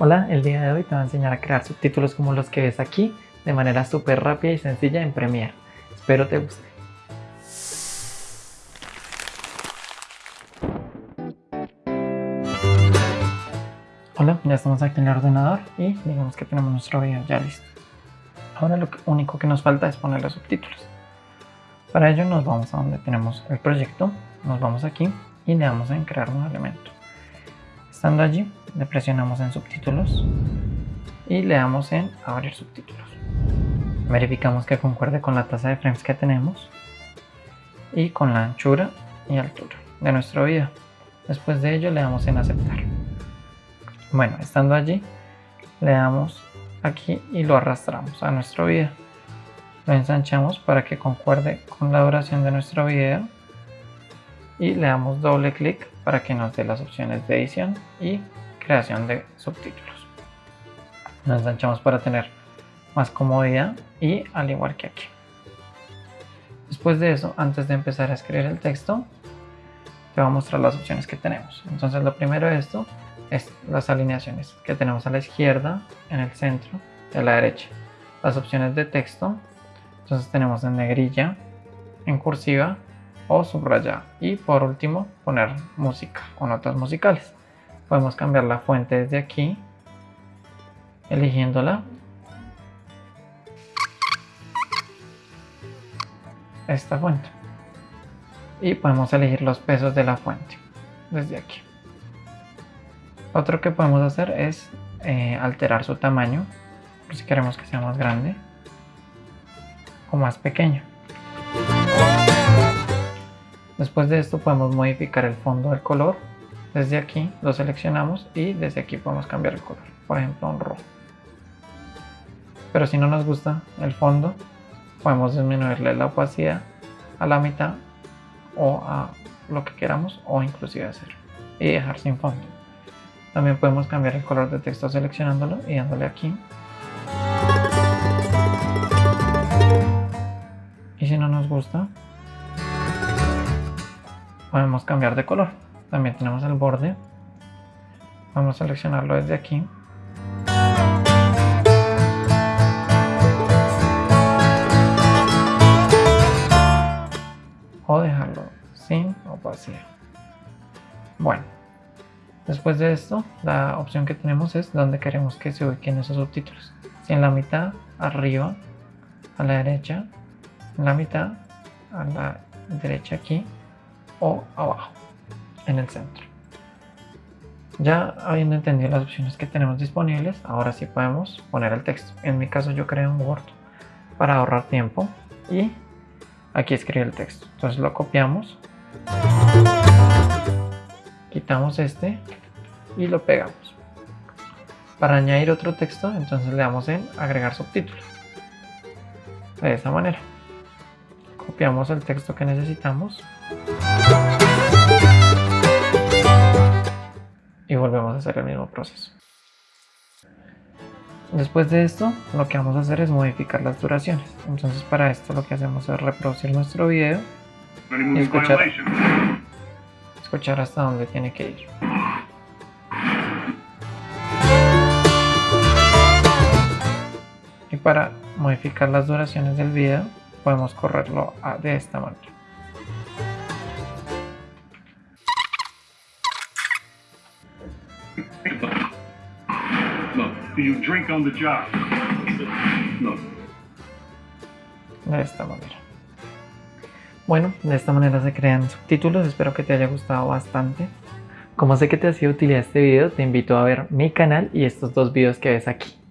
Hola, el día de hoy te voy a enseñar a crear subtítulos como los que ves aquí de manera súper rápida y sencilla en Premiere. Espero te guste. Hola, ya estamos aquí en el ordenador y digamos que tenemos nuestro video ya listo. Ahora lo único que nos falta es poner los subtítulos. Para ello nos vamos a donde tenemos el proyecto, nos vamos aquí y le damos en crear un elemento. Estando allí, le presionamos en subtítulos y le damos en abrir subtítulos. Verificamos que concuerde con la tasa de frames que tenemos y con la anchura y altura de nuestro video. Después de ello le damos en aceptar. Bueno, estando allí, le damos aquí y lo arrastramos a nuestro video. Lo ensanchamos para que concuerde con la duración de nuestro video y le damos doble clic para que nos dé las opciones de edición y creación de subtítulos. Nos ensanchamos para tener más comodidad y al igual que aquí. Después de eso, antes de empezar a escribir el texto, te voy a mostrar las opciones que tenemos. Entonces lo primero de esto es las alineaciones que tenemos a la izquierda, en el centro y a la derecha. Las opciones de texto, entonces tenemos en negrilla, en cursiva o subrayada. Y por último, poner música o notas musicales. Podemos cambiar la fuente desde aquí, eligiéndola. Esta fuente. Y podemos elegir los pesos de la fuente desde aquí. Otro que podemos hacer es eh, alterar su tamaño, si queremos que sea más grande o más pequeño. Después de esto podemos modificar el fondo del color. Desde aquí lo seleccionamos y desde aquí podemos cambiar el color. Por ejemplo, un rojo. Pero si no nos gusta el fondo, podemos disminuirle la opacidad a la mitad o a lo que queramos o inclusive hacer y dejar sin fondo. También podemos cambiar el color de texto seleccionándolo y dándole aquí. Y si no nos gusta, podemos cambiar de color. También tenemos el borde. Vamos a seleccionarlo desde aquí. O dejarlo sin opacidad. Bueno, después de esto, la opción que tenemos es donde queremos que se ubiquen esos subtítulos. Si en la mitad, arriba, a la derecha, en la mitad, a la derecha aquí, o abajo, en el centro. Ya habiendo entendido las opciones que tenemos disponibles, ahora sí podemos poner el texto. En mi caso yo creo un Word para ahorrar tiempo y aquí escribe el texto. Entonces lo copiamos, quitamos este y lo pegamos. Para añadir otro texto, entonces le damos en agregar subtítulos. De esa manera. Copiamos el texto que necesitamos y volvemos a hacer el mismo proceso. Después de esto, lo que vamos a hacer es modificar las duraciones. Entonces para esto lo que hacemos es reproducir nuestro video y escuchar, escuchar hasta donde tiene que ir. Y para modificar las duraciones del video, podemos correrlo de esta manera. De esta manera. Bueno, de esta manera se crean subtítulos, espero que te haya gustado bastante. Como sé que te ha sido utilidad este video, te invito a ver mi canal y estos dos videos que ves aquí.